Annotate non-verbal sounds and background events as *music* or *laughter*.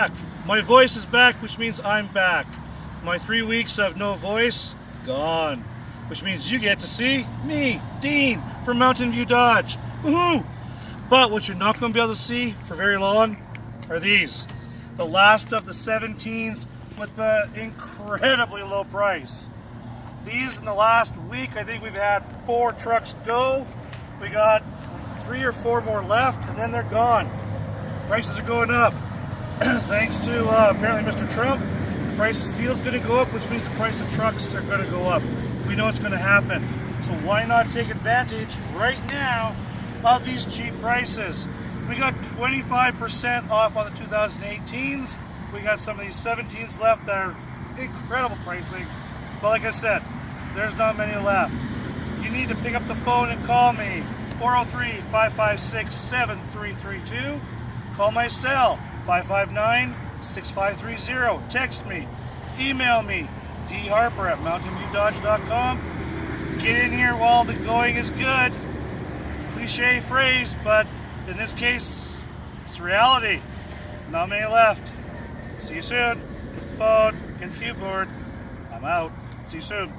back. My voice is back, which means I'm back. My three weeks of no voice, gone. Which means you get to see me, Dean, from Mountain View Dodge. Woohoo! But what you're not going to be able to see for very long are these. The last of the 17s with the incredibly low price. These in the last week, I think we've had four trucks go. We got three or four more left, and then they're gone. Prices are going up. *clears throat* Thanks to uh, apparently Mr. Trump, the price of steel is going to go up, which means the price of trucks are going to go up. We know it's going to happen. So why not take advantage right now of these cheap prices? We got 25% off on the 2018s. We got some of these 17s left that are incredible pricing. But like I said, there's not many left. You need to pick up the phone and call me. 403-556-7332. Call my cell, 559-6530. Text me. Email me, dharper at mountainviewdodge.com. Get in here while the going is good. Cliche phrase, but in this case, it's reality. Not many left. See you soon. Get the phone, get the keyboard. I'm out. See you soon.